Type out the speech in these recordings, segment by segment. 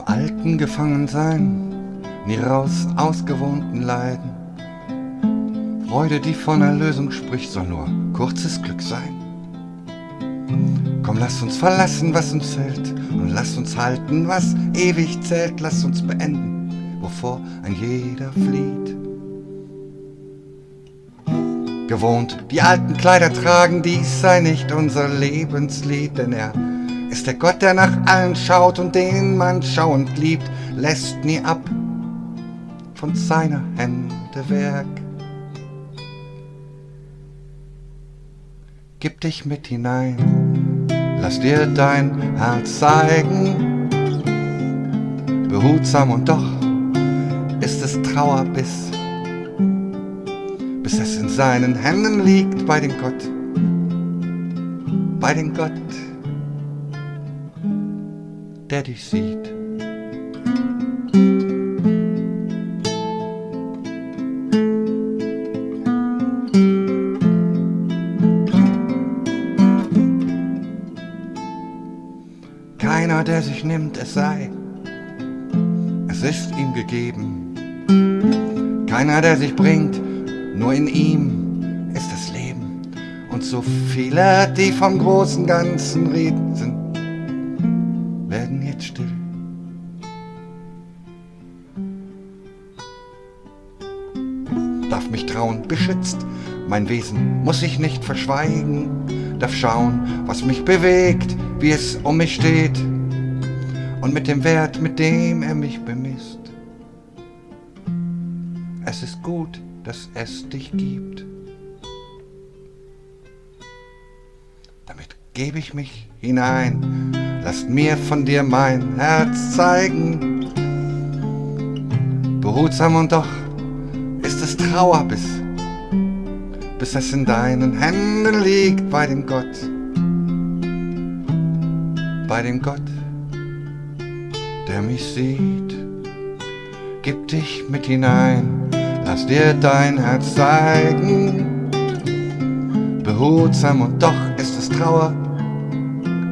Unbefangensein, nie raus aus gewohnten Leiden. Freude, die von Erlösung spricht, soll nur kurzes Glück sein. Komm, lass uns verlassen, was uns hält, und lass uns halten, was ewig zählt. Lass uns beenden, wovor ein jeder flieht. Gewohnt die alten Kleider tragen, dies sei nicht unser Lebenslied, denn er ist der Gott, der nach allen schaut und den man schauend liebt, lässt nie ab von seiner Hände Werk. Gib dich mit hinein, lass dir dein Herz zeigen, behutsam und doch ist es Trauerbiss, bis es in seinen Händen liegt bei dem Gott, bei dem Gott, der dich sieht. Keiner, der sich nimmt, es sei, es ist ihm gegeben. Keiner, der sich bringt, nur in ihm ist das Leben. Und so viele, die vom großen Ganzen reden, werden jetzt still. Darf mich trauen, beschützt, mein Wesen muss ich nicht verschweigen, darf schauen, was mich bewegt, wie es um mich steht und mit dem Wert, mit dem er mich bemisst. Es ist gut, dass es dich gibt. Damit gebe ich mich hinein, lass mir von dir mein Herz zeigen. Behutsam und doch ist es Trauerbiss, bis es in deinen Händen liegt bei dem Gott, bei dem Gott, der mich sieht. Gib dich mit hinein, lass dir dein Herz zeigen. Behutsam und doch ist es Trauer,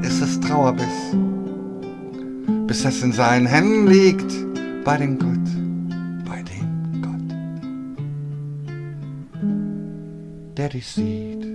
ist es Trauerbiss, bis es in seinen Händen liegt bei dem Gott. der dich sieht.